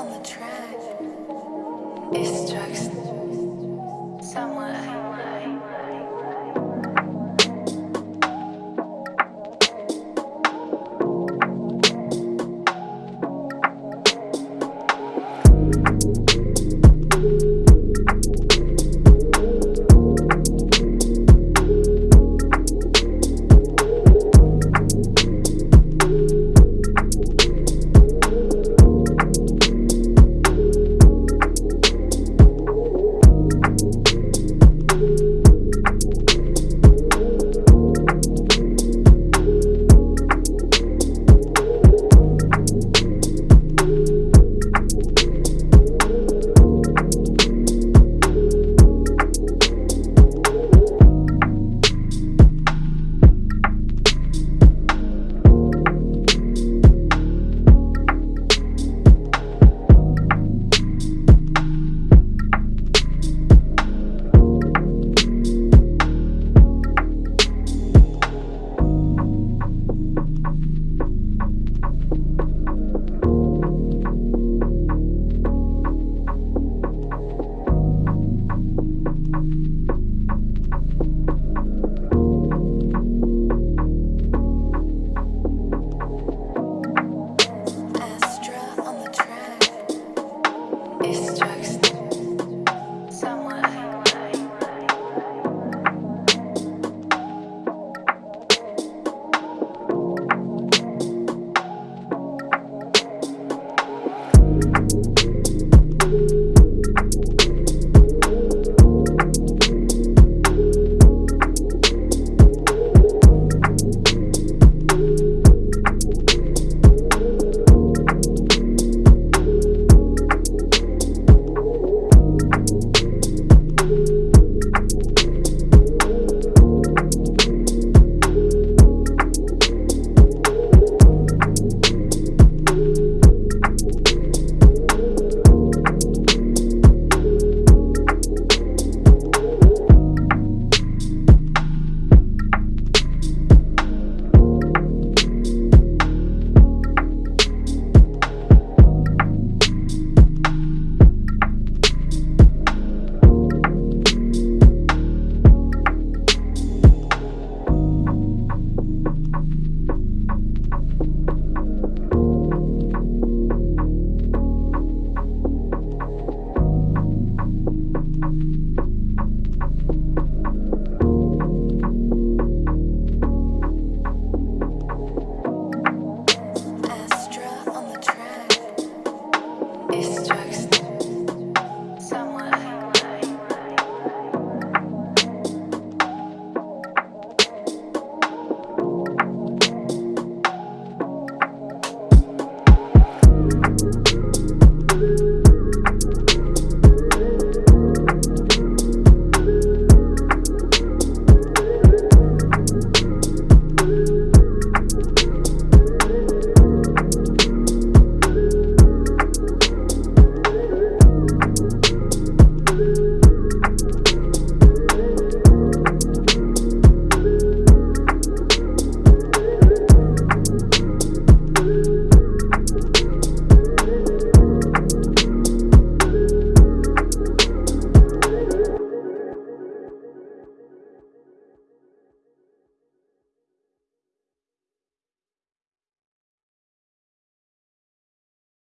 on the track. It's drugs. you